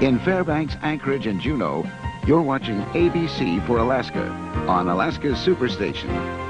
In Fairbanks, Anchorage, and Juneau, you're watching ABC for Alaska on Alaska's Superstation.